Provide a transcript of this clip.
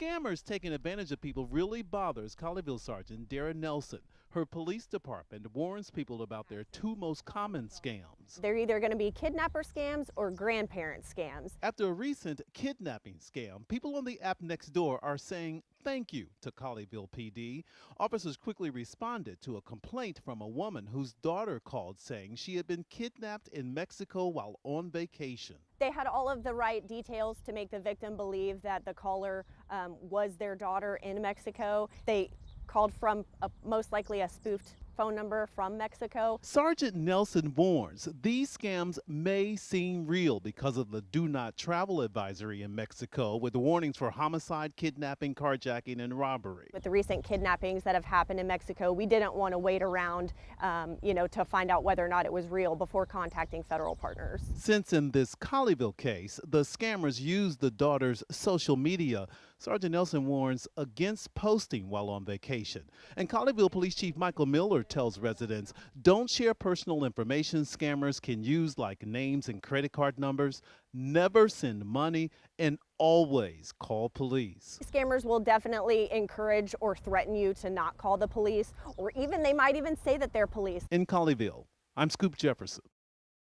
scammers taking advantage of people really bothers Colleyville Sergeant Darren Nelson. Her police department warns people about their two most common scams. They're either going to be kidnapper scams or grandparent scams. After a recent kidnapping scam, people on the app Nextdoor are saying thank you to Colleyville PD. Officers quickly responded to a complaint from a woman whose daughter called saying she had been kidnapped in Mexico while on vacation. They had all of the right details to make the victim believe that the caller um, was their daughter in Mexico. They called from a, most likely a spoofed phone number from Mexico. Sergeant Nelson warns these scams may seem real because of the do not travel advisory in Mexico with warnings for homicide, kidnapping, carjacking, and robbery. With the recent kidnappings that have happened in Mexico, we didn't want to wait around, um, you know, to find out whether or not it was real before contacting federal partners. Since in this Colleyville case, the scammers used the daughter's social media, Sergeant Nelson warns against posting while on vacation. And Colleyville Police Chief Michael Miller tells residents don't share personal information scammers can use like names and credit card numbers. Never send money and always call police. Scammers will definitely encourage or threaten you to not call the police or even they might even say that they're police. In Colleyville, I'm Scoop Jefferson.